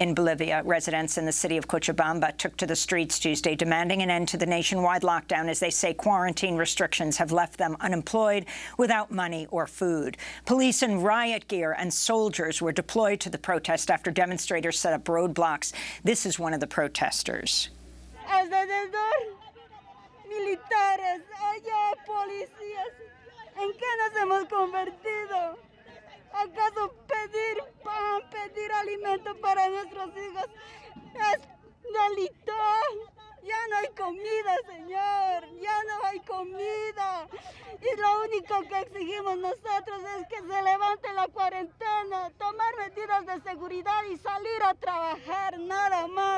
In Bolivia, residents in the city of Cochabamba took to the streets Tuesday demanding an end to the nationwide lockdown as they say quarantine restrictions have left them unemployed without money or food. Police in riot gear and soldiers were deployed to the protest after demonstrators set up roadblocks. This is one of the protesters. Militares, allá policías. ¿En qué nos hemos convertido? Para nuestros hijos es delito? Ya no hay comida, Señor, ya no hay comida. Y lo único que exigimos nosotros es que se levante la cuarentena, tomar medidas de seguridad y salir a trabajar, nada más.